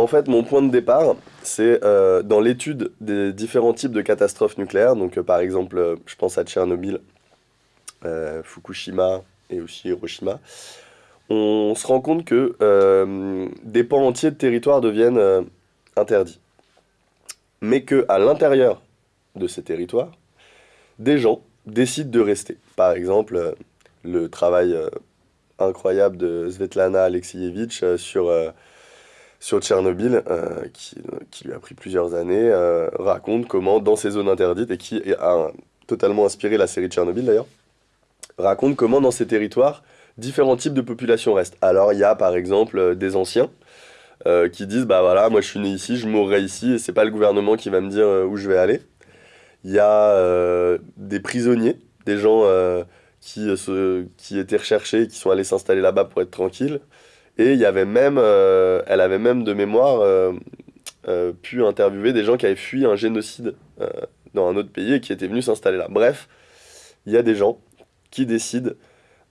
En fait, mon point de départ, c'est euh, dans l'étude des différents types de catastrophes nucléaires. Donc, euh, par exemple, euh, je pense à Tchernobyl, Fukushima et aussi Hiroshima. On se rend compte que des pans entiers de territoire deviennent interdits. Mais que à l'intérieur de ces territoires, des gens décident de rester. Par exemple, le travail incroyable de Svetlana Alexievitch sur, sur Tchernobyl, euh, qui, lui a pris plusieurs années, euh, raconte comment, dans ces zones interdites, et qui a totalement inspiré la série Tchernobyl d'ailleurs, raconte comment, dans ces territoires, différents types de populations restent. Alors, il y a par exemple euh, des anciens qui disent Bah voilà, moi je suis né ici, je mourrai ici, et c'est pas le gouvernement qui va me dire où je vais aller. Il y a des prisonniers, des gens qui, se- qui étaient recherchés, qui sont allés s'installer là-bas pour être tranquilles. Et il y avait même, euh, elle avait même de mémoire euh, euh, pu interviewer des gens qui avaient fui un génocide dans un autre pays et qui étaient venus s'installer là. Bref, il y a des gens qui décident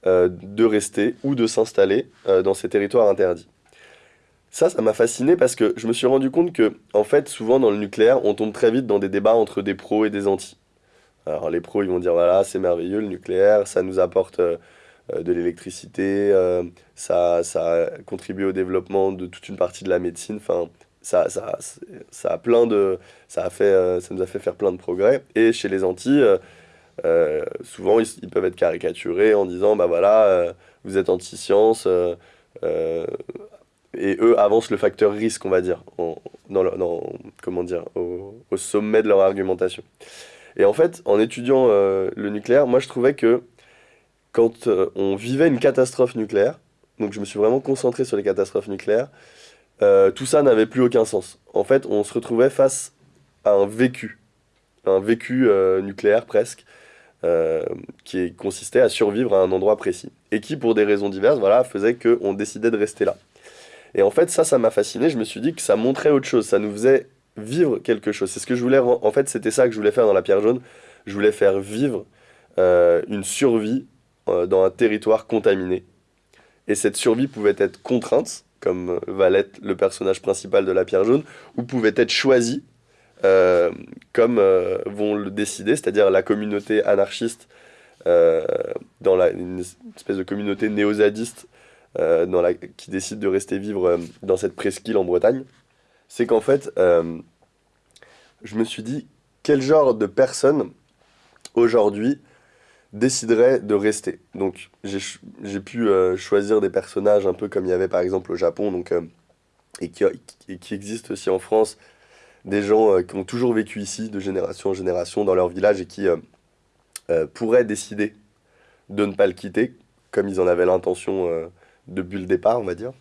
de rester ou de s'installer dans ces territoires interdits. Ça, ça m'a fasciné parce que je me suis rendu compte que, en fait, souvent dans le nucléaire, on tombe très vite dans des débats entre des pros et des antis. Alors, les pros, ils vont dire voilà, c'est merveilleux le nucléaire, ça nous apporte de l'électricité, euh, ça, ça contribue au développement de toute une partie de la médecine. Enfin, ça, ça, ça a plein de, ça a fait, euh, ça nous a fait faire plein de progrès. Et chez les euh, euh, souvent, ils, peuvent être caricaturés en disant bah voilà, euh, vous êtes anti-science. euh, euh, et eux avancent le facteur risque, on va dire, en- dans, comment dire, au, sommet de leur argumentation. Et en fait, en étudiant euh, le nucléaire, moi je trouvais que quand euh, on vivait une catastrophe nucléaire, donc je me suis vraiment concentré sur les catastrophes nucléaires, euh, tout ça n'avait plus aucun sens. En fait, on se retrouvait face à un vécu, un vécu euh, nucléaire presque, qui consistait à survivre à un endroit précis. Et qui, pour des raisons diverses, voilà, faisait qu'on décidait de rester là. Et en fait, ça, ça m'a fasciné. Je me suis dit que ça montrait autre chose. Ça nous faisait vivre quelque chose. C'est ce que je voulais. En fait, c'était ça que je voulais faire dans la pierre jaune. Je voulais faire vivre une survie dans un territoire contaminé. Et cette survie pouvait être contrainte, comme euh, va l'être le personnage principal de la pierre jaune, ou pouvait être choisie, euh, comme euh, vont le décider, c'est-à-dire la communauté anarchiste, euh, dans une espèce de communauté néo-zadiste euh, dans qui décide de rester vivre euh, dans cette presqu'île en Bretagne, c'est qu'en fait, euh, je me suis dit, quel genre de personne aujourd'hui déciderait de rester. Donc j'ai pu euh, choisir des personnages un peu comme il y avait par exemple au Japon, donc, euh, et, qui, et qui existent aussi en France, des gens euh, qui ont toujours vécu ici de génération en génération dans leur village et qui pourraient décider de ne pas le quitter, comme ils en avaient l'intention depuis le départ, on va dire.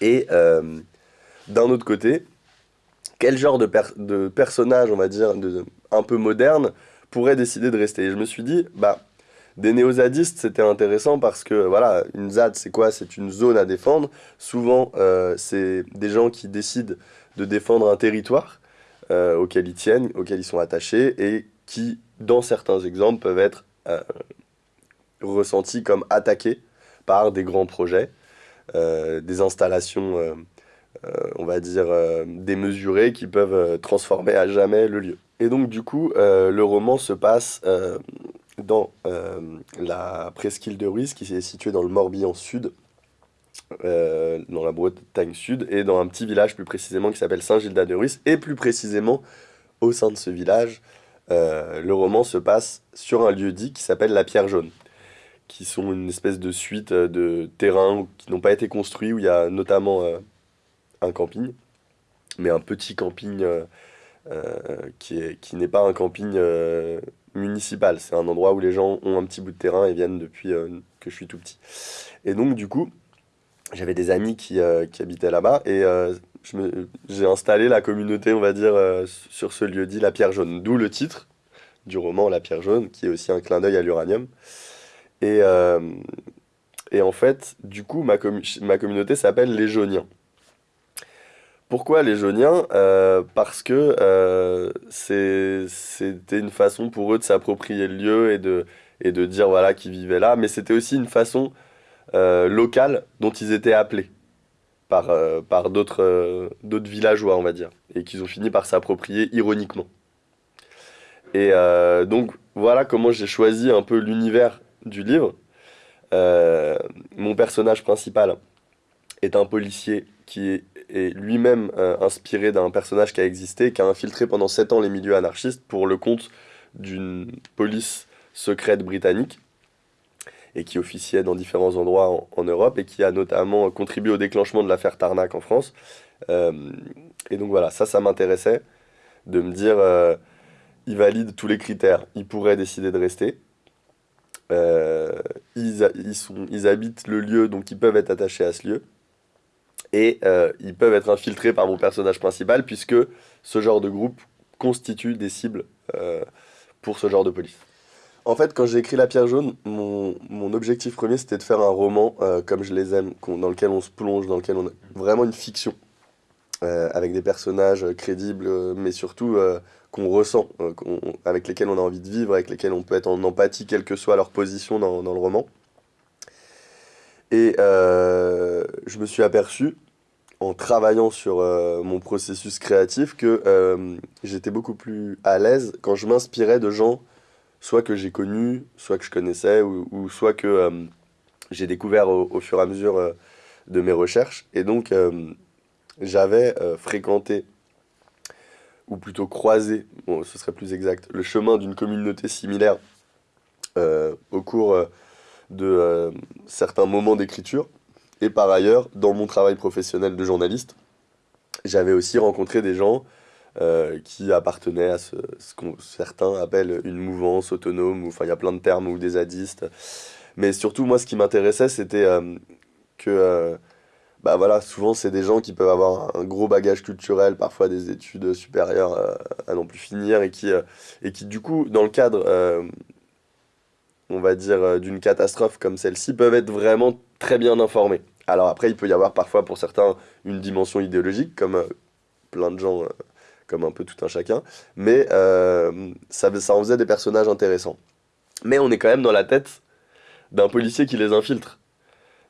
Et d'un autre côté, quel genre de, per- de personnage, on va dire, de, un peu moderne, pourrait décider de rester? Et je me suis dit, bah, des néo-zadistes, c'était intéressant parce que, voilà, une ZAD, c'est quoi? C'est une zone à défendre. Souvent, euh, c'est des gens qui décident de défendre un territoire euh, auquel ils tiennent, auquel ils sont attachés, et qui, dans certains exemples, peuvent être euh, ressentis comme attaqués par des grands projets, des installations, on va dire, démesurées qui peuvent transformer à jamais le lieu. Et donc, du coup, le roman se passe dans euh, la presqu'île de Ruisse, qui est située dans le Morbihan Sud, euh, dans la Bretagne Sud, et dans un petit village plus précisément qui s'appelle Saint-Gildas de Ruisse, et plus précisément, au sein de ce village, euh, le roman se passe sur un lieu dit qui s'appelle la Pierre Jaune qui sont une espèce de suite de terrains qui n'ont pas été construits, où il y a notamment un camping, mais un petit camping qui est, qui n'est pas un camping municipal. C'est un endroit où les gens ont un petit bout de terrain et viennent depuis euh, que je suis tout petit. Et donc, du coup, j'avais des amis qui, euh, qui habitaient là-bas et euh, j'ai installé la communauté, on va dire, sur ce lieu dit La Pierre Jaune. D'où le titre du roman La Pierre Jaune, qui est aussi un clin d'œil à l'uranium. Et, et en fait, du coup, ma, ma communauté s'appelle les Jauniens. Pourquoi les Jauniens? Euh, parce que euh, c'était une façon pour eux de s'approprier le lieu et de, et de dire voilà qu'ils vivaient là, mais c'était aussi une façon euh, locale dont ils étaient appelés. par, par d'autres villageois, on va dire, et qu'ils ont fini par s'approprier ironiquement. Et donc voilà comment j'ai choisi un peu l'univers du livre. mon personnage principal est un policier qui est, lui-même inspiré d'un personnage qui a existé, qui a infiltré pendant 7 ans les milieux anarchistes pour le compte d'une police secrète britannique et qui officiait dans différents endroits en, Europe et qui a notamment contribué au déclenchement de l'affaire Tarnac en France. Euh, et donc voilà, ça, ça m'intéressait de me dire, euh, il valide tous les critères, il pourrait décider de rester. Euh, ils, ils habitent le lieu, donc ils peuvent être attachés à ce lieu. Et ils peuvent être infiltrés par mon personnage principal, puisque ce genre de groupe constitue des cibles pour ce genre de police. En fait, quand j'ai écrit La Pierre Jaune, mon, mon objectif premier, c'était de faire un roman euh, comme je les aime, dans lequel on se plonge, dans lequel on a vraiment une fiction, euh, avec des personnages crédibles, euh, mais surtout qu'on ressent, avec lesquels on a envie de vivre, avec lesquels on peut être en empathie, quelle que soit leur position dans, dans le roman. Et je me suis aperçu, en travaillant sur mon processus créatif, que j'étais beaucoup plus à l'aise quand je m'inspirais de gens soit que j'ai connu, soit que je connaissais, ou, soit que euh, j'ai découvert au, fur et à mesure euh, de mes recherches. Et donc, euh, j'avais fréquenté, ou plutôt croisé, bon, ce serait plus exact, le chemin d'une communauté similaire au cours de certains moments d'écriture. Et par ailleurs, dans mon travail professionnel de journaliste, j'avais aussi rencontré des gens euh, qui appartenait à ce, ce que certains appellent une mouvance autonome, enfin il y a plein de termes, ou des zadistes. Mais surtout, moi, ce qui m'intéressait, c'était euh, que, euh, bah voilà, souvent, c'est des gens qui peuvent avoir un gros bagage culturel, parfois des études supérieures à non plus finir, et qui, et qui, du coup, dans le cadre, on va dire, d'une catastrophe comme celle-ci, peuvent être vraiment très bien informés. Alors après, il peut y avoir parfois pour certains une dimension idéologique, comme plein de gens comme un peu tout un chacun, mais euh, ça, ça en faisait des personnages intéressants. Mais on est quand même dans la tête d'un policier qui les infiltre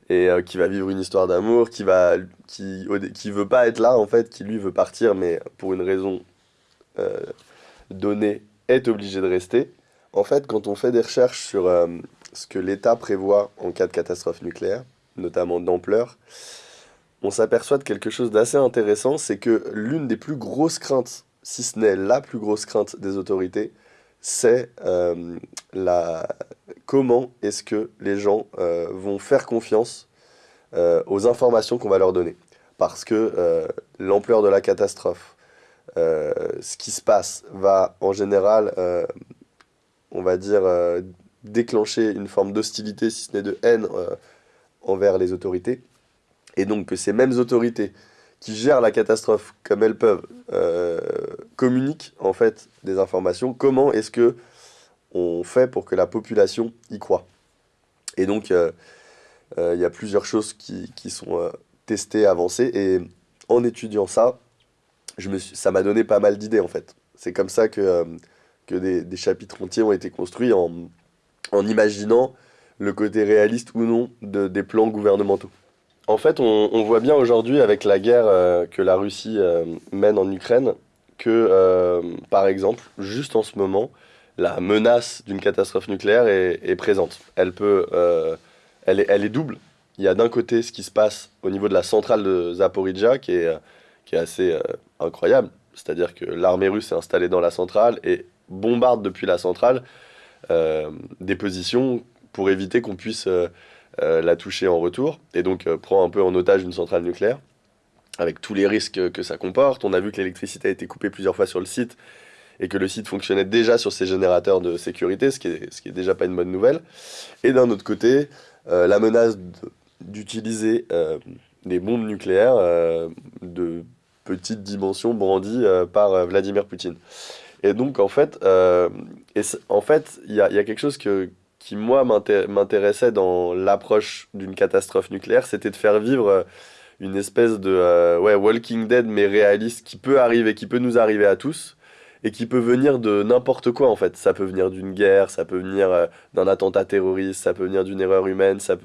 et euh, qui va vivre une histoire d'amour, qui va qui, qui veut pas être là en fait, qui lui veut partir, mais pour une raison euh, donnée est obligé de rester. En fait, quand on fait des recherches sur ce que l'État prévoit en cas de catastrophe nucléaire, notamment d'ampleur, on s'aperçoit de quelque chose d'assez intéressant, c'est que l'une des plus grosses craintes, si ce n'est la plus grosse crainte des autorités, c'est euh, la... comment est-ce que les gens euh, vont faire confiance euh, aux informations qu'on va leur donner. Parce que l'ampleur de la catastrophe, ce qui se passe, va en général, on va dire, déclencher une forme d'hostilité, si ce n'est de haine, envers les autorités et donc que ces mêmes autorités qui gèrent la catastrophe comme elles peuvent euh, communiquent des informations. Comment est-ce que on fait pour que la population y croit Et donc euh, euh, il y a plusieurs choses qui, sont testées, avancées, et en étudiant ça, ça m'a donné pas mal d'idées en fait. C'est comme ça que, que des, chapitres entiers ont été construits en, imaginant le côté réaliste ou non de, des plans gouvernementaux. En fait, on, voit bien aujourd'hui avec la guerre euh, que la Russie euh, mène en Ukraine que, euh, par exemple, juste en ce moment, la menace d'une catastrophe nucléaire est, présente. Elle, peut, elle est double. Il y a d'un côté ce qui se passe au niveau de la centrale de Zaporizhia qui est, qui est assez incroyable. C'est-à-dire que l'armée russe est installée dans la centrale et bombarde depuis la centrale des positions pour éviter qu'on puisse euh, la toucher en retour, et donc euh, prend un peu en otage une centrale nucléaire, avec tous les risques que ça comporte. On a vu que l'électricité a été coupée plusieurs fois sur le site, et que le site fonctionnait déjà sur ses générateurs de sécurité, ce qui est, ce qui est déjà pas une bonne nouvelle. Et d'un autre côté, euh, la menace d'utiliser des bombes nucléaires de petite dimension brandies par Vladimir Poutine. Et donc, en fait, en fait, il y a, quelque chose que, qui, moi, m'intéressait dans l'approche d'une catastrophe nucléaire, c'était de faire vivre euh, une espèce de euh, Walking Dead, mais réaliste, qui peut arriver, qui peut nous arriver à tous, et qui peut venir de n'importe quoi, en fait. Ça peut venir d'une guerre, ça peut venir euh, d'un attentat terroriste, ça peut venir d'une erreur humaine, ça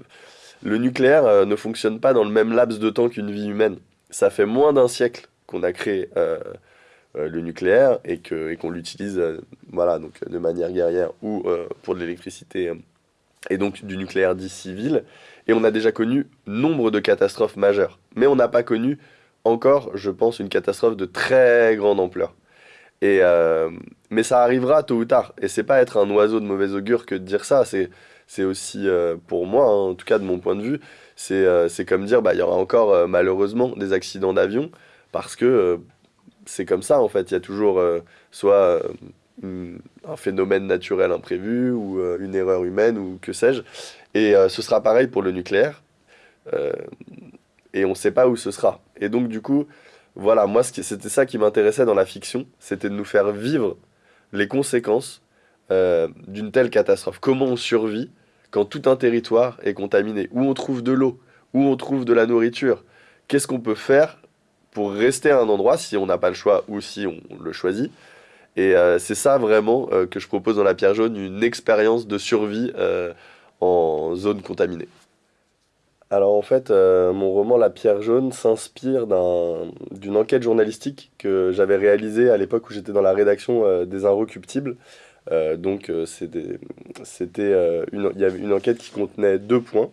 le nucléaire ne fonctionne pas dans le même laps de temps qu'une vie humaine. Ça fait moins d'un siècle qu'on a créé le nucléaire et qu'on et qu'on l'utilise voilà, donc, de manière guerrière ou pour de l'électricité et donc du nucléaire dit civil. Et on a déjà connu nombre de catastrophes majeures. Mais on n'a pas connu encore, je pense, une catastrophe de très grande ampleur. Et euh, mais ça arrivera tôt ou tard. Et c'est pas être un oiseau de mauvais augure que de dire ça. C'est, aussi, euh, pour moi, hein, en tout cas de mon point de vue, c'est, euh, comme dire, bah, y aura encore malheureusement des accidents d'avion. Parce que c'est comme ça, en fait. Il y a toujours soit un phénomène naturel imprévu ou une erreur humaine ou que sais-je. Et ce sera pareil pour le nucléaire. et on ne sait pas où ce sera. Et donc, du coup, voilà, moi, c'était ça qui m'intéressait dans la fiction, c'était de nous faire vivre les conséquences euh, d'une telle catastrophe. Comment on survit quand tout un territoire est contaminé, où on trouve de l'eau, où on trouve de la nourriture? Qu'est-ce qu'on peut faire pour rester à un endroit si on n'a pas le choix ou si on le choisit Et euh, c'est ça vraiment euh, que je propose dans La Pierre Jaune, une expérience de survie en zone contaminée. Alors en fait, euh, mon roman La Pierre jaune s'inspire d'une enquête journalistique que j'avais réalisée à l'époque où j'étais dans la rédaction euh, des Inrecuptibles. Euh, donc c'était il y avait une enquête qui contenait deux points.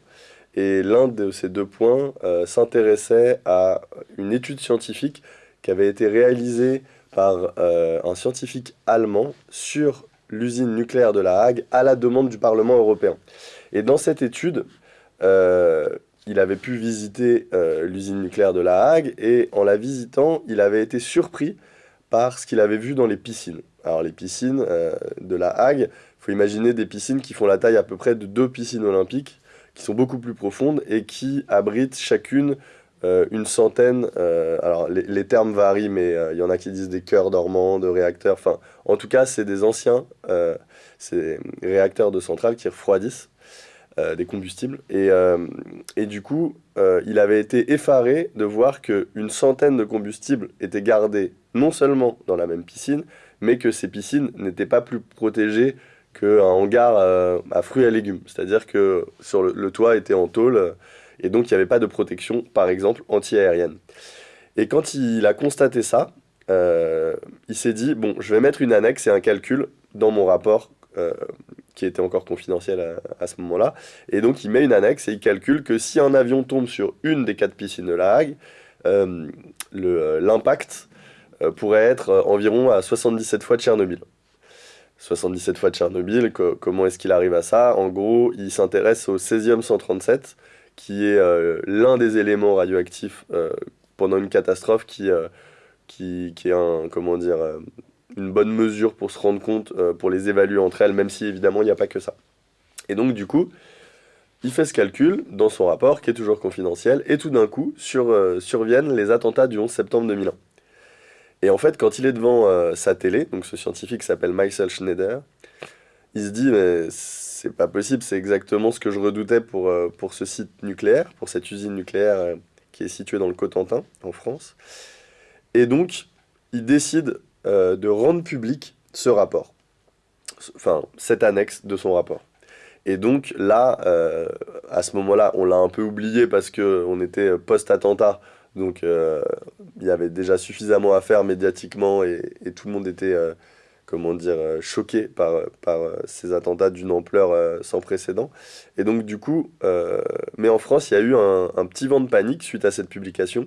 Et l'un de ces deux points s'intéressait à une étude scientifique qui avait été réalisée par un scientifique allemand sur l'usine nucléaire de La Hague à la demande du Parlement européen. Et dans cette étude, euh, il avait pu visiter euh, l'usine nucléaire de La Hague et en la visitant, il avait été surpris par ce qu'il avait vu dans les piscines. Alors les piscines euh, de La Hague, il faut imaginer des piscines qui font la taille à peu près de deux piscines olympiques, qui sont beaucoup plus profondes et qui abritent chacune une centaine, alors les, les, termes varient, mais il y en a qui disent des cœurs dormants, de réacteurs, enfin en tout cas c'est des anciens, c'est réacteurs de centrales qui refroidissent euh, des combustibles. Et, euh, et du coup, euh, il avait été effaré de voir qu'une centaine de combustibles étaient gardés non seulement dans la même piscine, mais que ces piscines n'étaient pas plus protégées qu'un hangar à fruits et légumes. C'est-à-dire que sur le, toit était en tôle, et donc il n'y avait pas de protection, par exemple, anti-aérienne. Et quand il a constaté ça, il s'est dit, bon, je vais mettre une annexe et un calcul dans mon rapport qui était encore confidentiel à, ce moment-là. Et donc il met une annexe et il calcule que si un avion tombe sur une des quatre piscines de La Hague, euh, euh, l'impact euh, pourrait être environ à 77 fois Tchernobyl. 77 fois Tchernobyl, comment est-ce qu'il arrive à ça? En gros, il s'intéresse au 16e 137, qui est l'un des éléments radioactifs pendant une catastrophe qui, qui, qui, est un, comment dire, une bonne mesure pour se rendre compte, euh, pour les évaluer entre elles, même si évidemment il n'y a pas que ça. Et donc du coup, il fait ce calcul dans son rapport, qui est toujours confidentiel, et tout d'un coup sur, euh, surviennent les attentats du 11 septembre 2001. Et en fait, quand il est devant euh, sa télé, donc ce scientifique s'appelle Michael Schneider, il se dit, mais c'est pas possible, c'est exactement ce que je redoutais pour, pour ce site nucléaire, pour cette usine nucléaire qui est située dans le Cotentin, en France. Et donc, il décide euh, de rendre public ce rapport, enfin cette annexe de son rapport. Et donc là, euh, à ce moment-là, on l'a un peu oublié parce qu'on était post-attentat, donc euh, il y avait déjà suffisamment à faire médiatiquement et, tout le monde était, comment dire, choqué par, ces attentats d'une ampleur sans précédent. Et donc du coup, mais en France, il y a eu un, petit vent de panique suite à cette publication.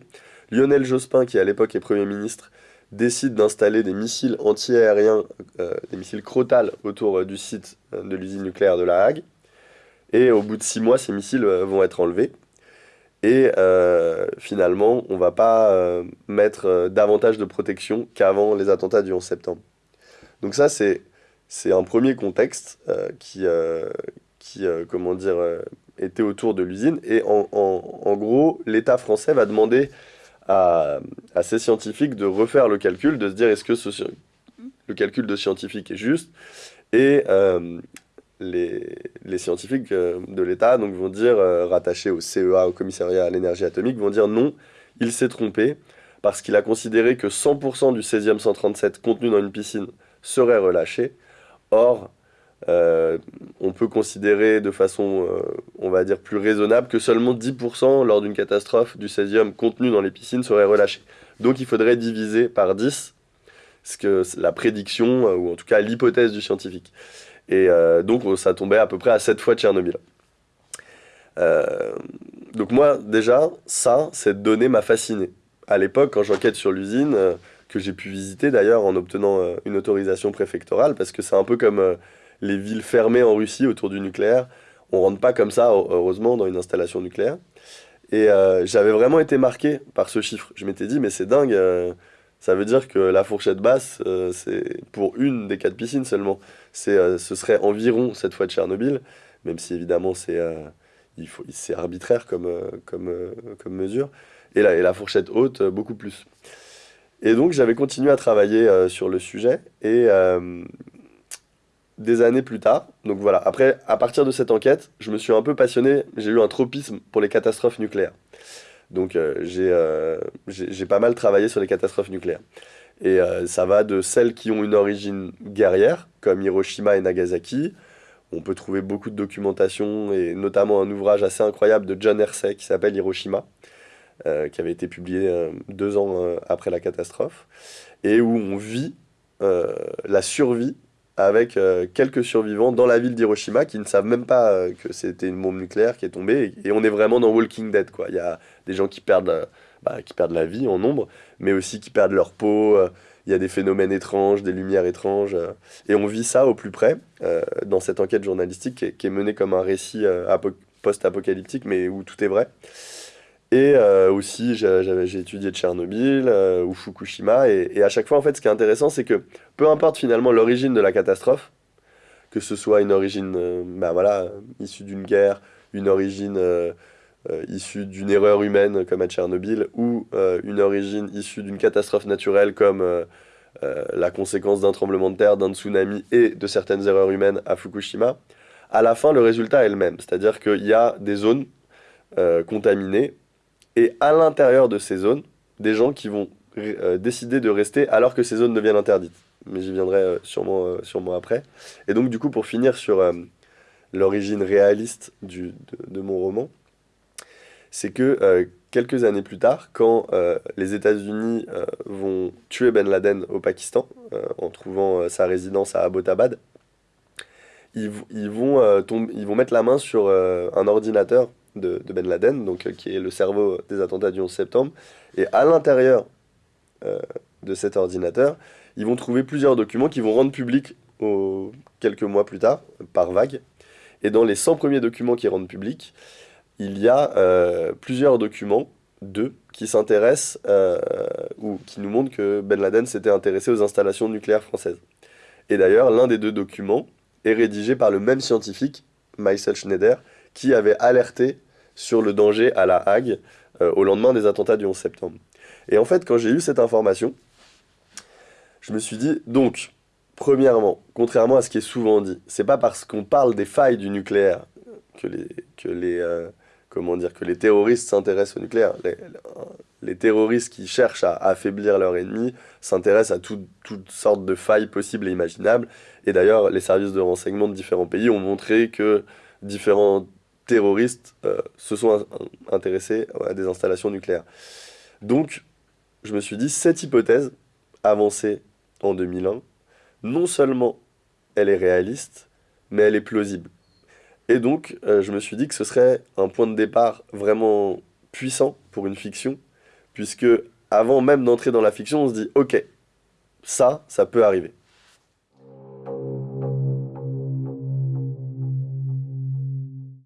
Lionel Jospin, qui à l'époque est Premier ministre, décide d'installer des missiles anti-aériens, euh, des missiles crotales autour euh, du site euh, de l'usine nucléaire de La Hague. Et au bout de six mois, ces missiles vont être enlevés. Et finalement, on ne va pas mettre davantage de protection qu'avant les attentats du 11 septembre. Donc ça, c'est un premier contexte qui, qui comment dire, était autour de l'usine. Et en, en gros, l'État français va demander à, ces scientifiques de refaire le calcul, de se dire est-ce que le calcul de scientifique est juste? Et euh, les, scientifiques euh, de l'État donc vont dire, euh, rattachés au CEA, au commissariat à l'énergie atomique, vont dire non, il s'est trompé, parce qu'il a considéré que 100% du 16e 137 contenu dans une piscine serait relâché. Or, euh, on peut considérer de façon, on va dire, plus raisonnable que seulement 10% lors d'une catastrophe du césium contenu dans les piscines serait relâché. Donc il faudrait diviser par 10 ce que la prédiction, ou en tout cas l'hypothèse du scientifique. Et donc ça tombait à peu près à 7 fois Tchernobyl. donc moi, déjà, ça, cette donnée m'a fasciné. À l'époque, quand j'enquête sur l'usine, que j'ai pu visiter d'ailleurs en obtenant une autorisation préfectorale, parce que c'est un peu comme les villes fermées en Russie autour du nucléaire. On rentre pas comme ça, heureusement, dans une installation nucléaire. Et euh, j'avais vraiment été marqué par ce chiffre. Je m'étais dit, mais c'est dingue, euh, ça veut dire que la fourchette basse, euh, c'est pour une des quatre piscines seulement. C'est, ce serait environ cette fois de Tchernobyl, même si évidemment c'est, c'est arbitraire comme, comme, comme mesure. Et la, et la fourchette haute, beaucoup plus. Et donc j'avais continué à travailler sur le sujet et des années plus tard. Donc voilà, après, à partir de cette enquête, je me suis un peu passionné, j'ai eu un tropisme pour les catastrophes nucléaires. Donc euh, euh, j'ai pas mal travaillé sur les catastrophes nucléaires. Et euh, ça va de celles qui ont une origine guerrière, comme Hiroshima et Nagasaki. On peut trouver beaucoup de documentation, et notamment un ouvrage assez incroyable de John Hersey qui s'appelle Hiroshima, qui avait été publié deux ans après la catastrophe, et où on vit la survie avec euh, quelques survivants dans la ville d'Hiroshima qui ne savent même pas euh, que c'était une bombe nucléaire qui est tombée. Et, on est vraiment dans Walking Dead. Quoi. Il y a des gens qui perdent, euh, bah, qui perdent la vie en nombre, mais aussi qui perdent leur peau. il y a des phénomènes étranges, des lumières étranges. et on vit ça au plus près dans cette enquête journalistique qui est menée comme un récit post-apocalyptique, mais où tout est vrai. Et euh, aussi, j'ai étudié Tchernobyl euh, ou Fukushima. Et, à chaque fois, en fait, ce qui est intéressant, c'est que peu importe finalement l'origine de la catastrophe, que ce soit une origine euh, bah, voilà, issue d'une guerre, une origine issue d'une erreur humaine comme à Tchernobyl, ou une origine issue d'une catastrophe naturelle comme la conséquence d'un tremblement de terre, d'un tsunami et de certaines erreurs humaines à Fukushima, à la fin, le résultat est le même. C'est-à-dire qu'il y a des zones contaminées et à l'intérieur de ces zones, des gens qui vont euh, décider de rester alors que ces zones deviennent interdites. Mais j'y viendrai euh, sûrement, euh, sûrement après. Et donc du coup, pour finir sur l'origine réaliste du, de, mon roman, c'est que quelques années plus tard, quand les États-Unis vont tuer Ben Laden au Pakistan, en trouvant sa résidence à Abbottabad, ils, ils, vont, ils vont mettre la main sur un ordinateur de, Ben Laden, donc, euh, qui est le cerveau des attentats du 11 septembre. Et à l'intérieur euh, de cet ordinateur, ils vont trouver plusieurs documents qui vont rendre publics quelques mois plus tard, par vague. Et dans les 100 premiers documents qui rendent publics, il y a euh, plusieurs documents, deux, qui s'intéressent ou qui nous montrent que Ben Laden s'était intéressé aux installations nucléaires françaises. Et d'ailleurs, l'un des deux documents est rédigé par le même scientifique, Michael Schneider, qui avait alerté sur le danger à La Hague euh, au lendemain des attentats du 11 septembre. Et en fait, quand j'ai eu cette information, je me suis dit, donc, premièrement, contrairement à ce qui est souvent dit, c'est pas parce qu'on parle des failles du nucléaire que les, que les, euh, comment dire, que les terroristes s'intéressent au nucléaire. Les, terroristes qui cherchent à affaiblir leur ennemi s'intéressent à toutes sortes de failles possibles et imaginables. Et d'ailleurs, les services de renseignement de différents pays ont montré que différents terroristes euh, se sont intéressés à des installations nucléaires. Donc, je me suis dit, cette hypothèse, avancée en 2001, non seulement elle est réaliste, mais elle est plausible. Et donc, euh, je me suis dit que ce serait un point de départ vraiment puissant pour une fiction, puisque avant même d'entrer dans la fiction, on se dit, ok, ça, ça peut arriver.